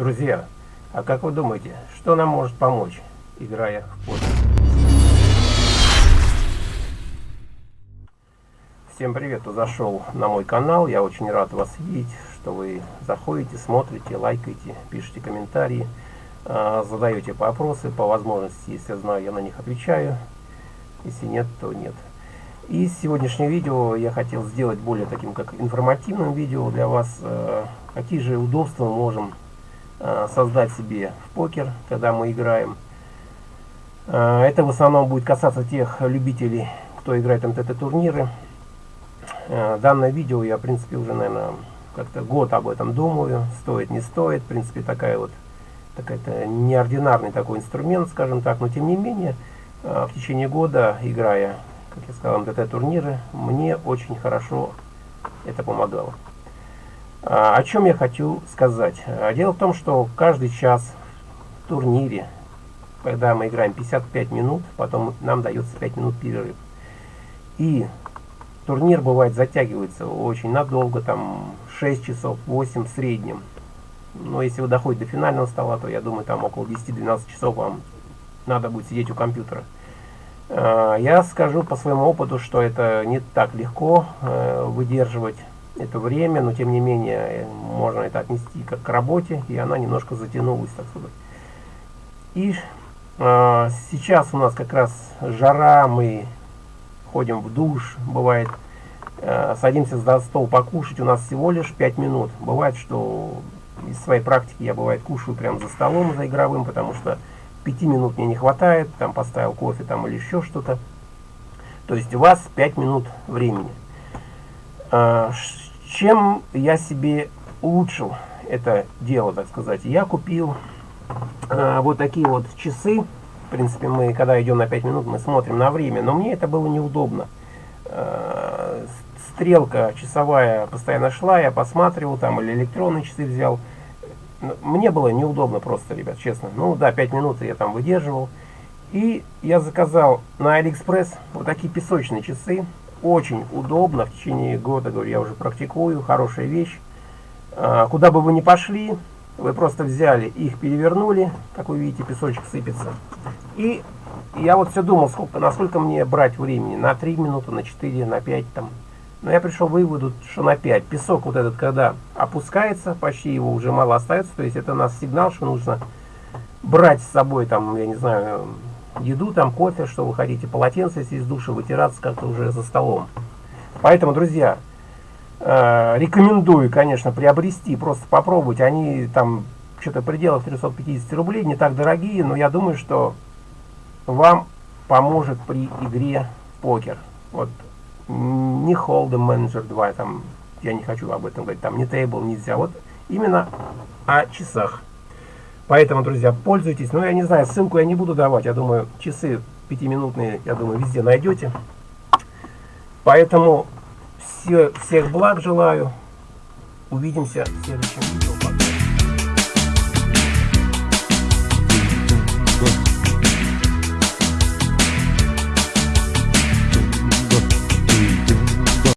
Друзья, а как вы думаете, что нам может помочь, играя в покер? Всем привет, кто зашел на мой канал. Я очень рад вас видеть, что вы заходите, смотрите, лайкаете, пишите комментарии, а, задаете вопросы. По возможности, если я знаю, я на них отвечаю. Если нет, то нет. И сегодняшнее видео я хотел сделать более таким, как информативным видео для вас. А, какие же удобства мы можем создать себе в покер, когда мы играем. Это в основном будет касаться тех любителей, кто играет МТТ-турниры. Данное видео я, в принципе, уже, наверное, как-то год об этом думаю, стоит, не стоит. В принципе, такая вот такая-то неординарный такой инструмент, скажем так, но тем не менее, в течение года, играя, как я сказал, МТТ-турниры, мне очень хорошо это помогало. О чем я хочу сказать? Дело в том, что каждый час в турнире, когда мы играем 55 минут, потом нам дается 5 минут перерыв. И турнир бывает затягивается очень надолго, там 6 часов, 8 в среднем. Но если вы доходите до финального стола, то я думаю, там около 10-12 часов вам надо будет сидеть у компьютера. А, я скажу по своему опыту, что это не так легко э, выдерживать это время, но тем не менее можно это отнести как к работе, и она немножко затянулась, так сказать. И э, сейчас у нас как раз жара, мы ходим в душ, бывает, э, садимся за стол покушать, у нас всего лишь 5 минут. Бывает, что из своей практики я, бывает, кушаю прямо за столом, за игровым, потому что 5 минут мне не хватает, там поставил кофе там или еще что-то. То есть у вас 5 минут времени. Э, чем я себе улучшил это дело, так сказать? Я купил э, вот такие вот часы, в принципе, мы, когда идем на 5 минут, мы смотрим на время, но мне это было неудобно. Э, стрелка часовая постоянно шла, я посматривал там, или электронные часы взял. Мне было неудобно просто, ребят, честно. Ну да, 5 минут я там выдерживал. И я заказал на Алиэкспресс вот такие песочные часы. Очень удобно, в течение года, говорю, я уже практикую, хорошая вещь. А, куда бы вы ни пошли, вы просто взяли их, перевернули, как вы видите, песочек сыпется. И я вот все думал, сколько, насколько мне брать времени, на 3 минуты, на 4, на 5 там. Но я пришел к выводу, что на 5. Песок вот этот, когда опускается, почти его уже мало остается, то есть это нас сигнал, что нужно брать с собой там, я не знаю, еду, там кофе, что вы хотите, полотенце, если из душа, вытираться как-то уже за столом. Поэтому, друзья, Э, рекомендую, конечно, приобрести, просто попробовать. Они там что-то пределах 350 рублей, не так дорогие, но я думаю, что вам поможет при игре в покер. Вот не Hold'em Manager 2, там, я не хочу об этом говорить, там не Table нельзя, вот именно о часах. Поэтому, друзья, пользуйтесь. Ну, я не знаю, ссылку я не буду давать, я думаю, часы пятиминутные, я думаю, везде найдете. Поэтому все, всех благ желаю. Увидимся в следующем видео.